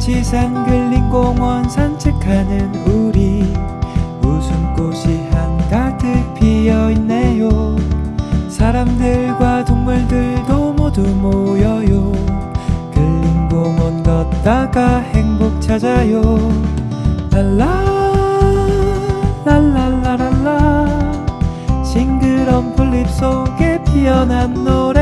시상 근린공원 산책하는 우리. 웃음꽃이 한가득 피어있네요. 사람들과 동물들도 모두 모여요. 글린 공원 걷다가 행복 찾아요. 랄라 랄라라랄라. 싱그런 풀잎 속에 피어난 노래.